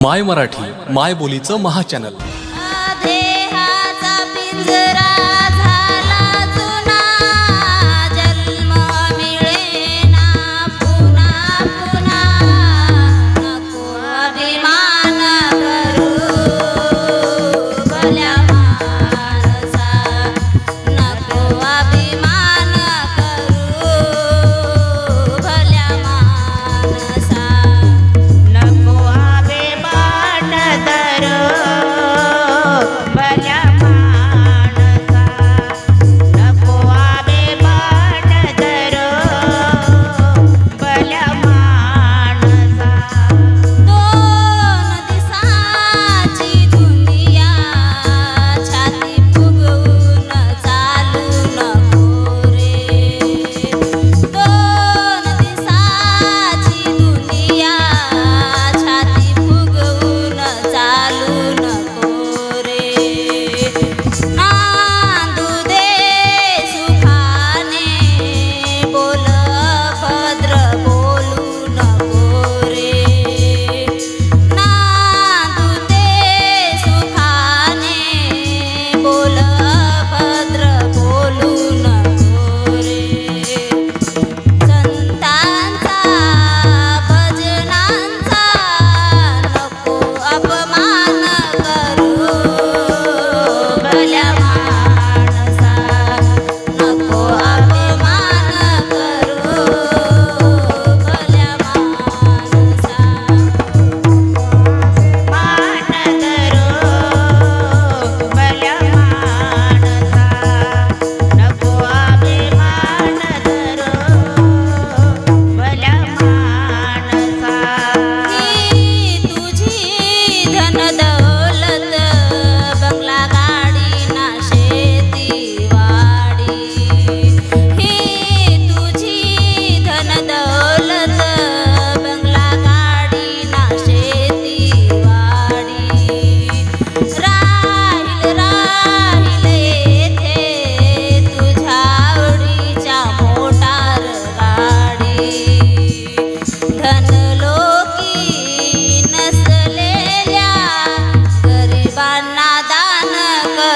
माय मराठी माय बोलीचं महाचॅनल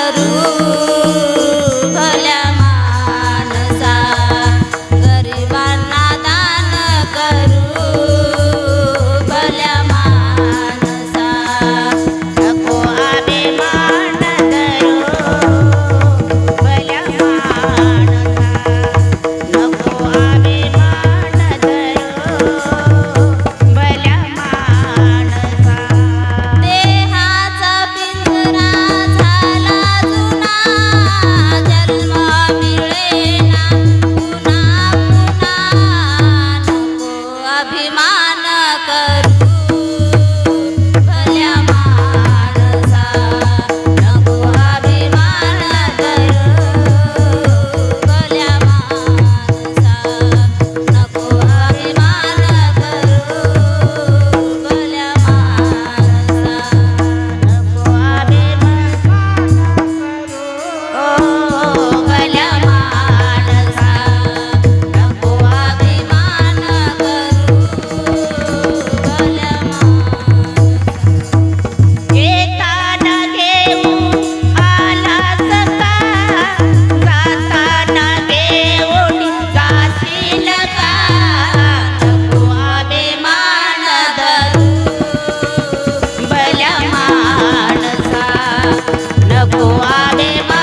Quero भल्या आदे